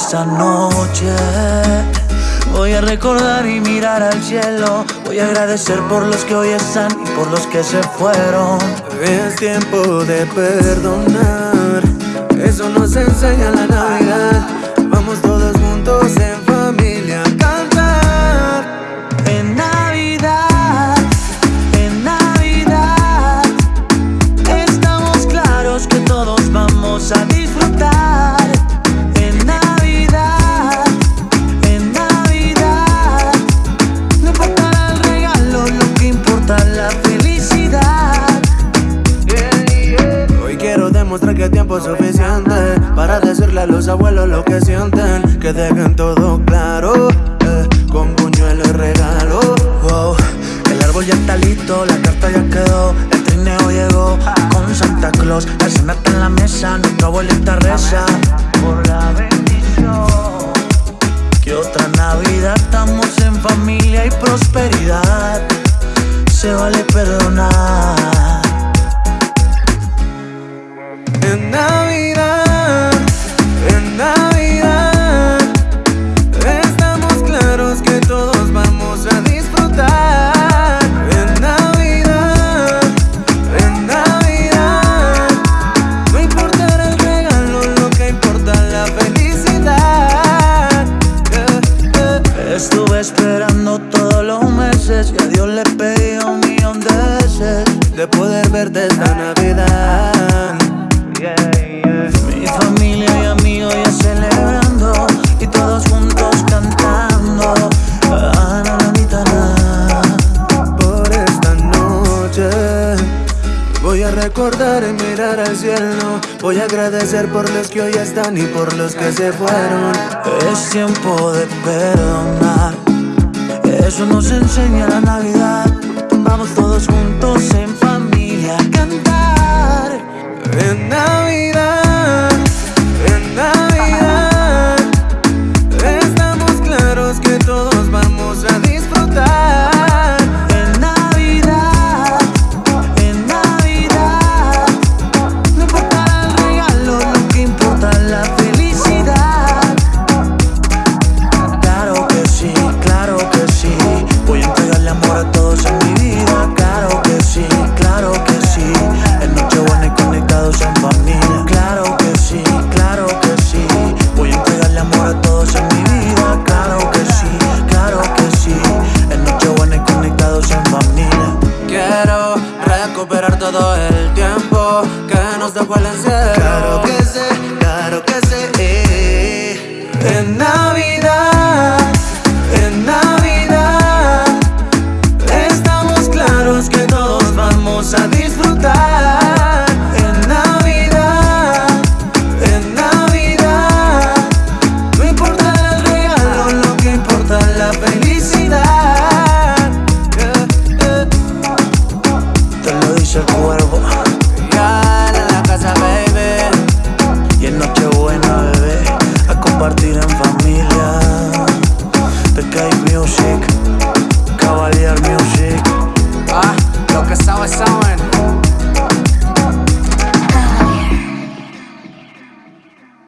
esta noche. Voy a recordar y mirar al cielo. Voy a agradecer por los que hoy están y por los que se fueron. Es tiempo de perdonar. Eso nos enseña la Navidad tiempo suficiente Para decirle a los abuelos lo que sienten Que dejen todo claro eh, Con buñuelo y regalo el árbol ya está listo, la carta ya quedó, el trineo llegó con Santa Claus, la cena está en la mesa, nuestra abuelita reza por la bendición. Que otra Navidad estamos en familia y prosperidad, se vale perdonar. Estuve esperando todos los meses y a Dios le pedí un millón de veces. De poder verte esta Navidad recordar y mirar al cielo. Voy a agradecer por los que hoy están y por los que se fueron. Es tiempo de perdonar. Eso nos enseña la Navidad. Vamos todos juntos en todos en mi vida Claro que sí, claro que sí En Nochebuena y conectados en familia Quiero recuperar todo el tiempo que nos dejó el encierro. Claro que sé, claro que sé. eh. En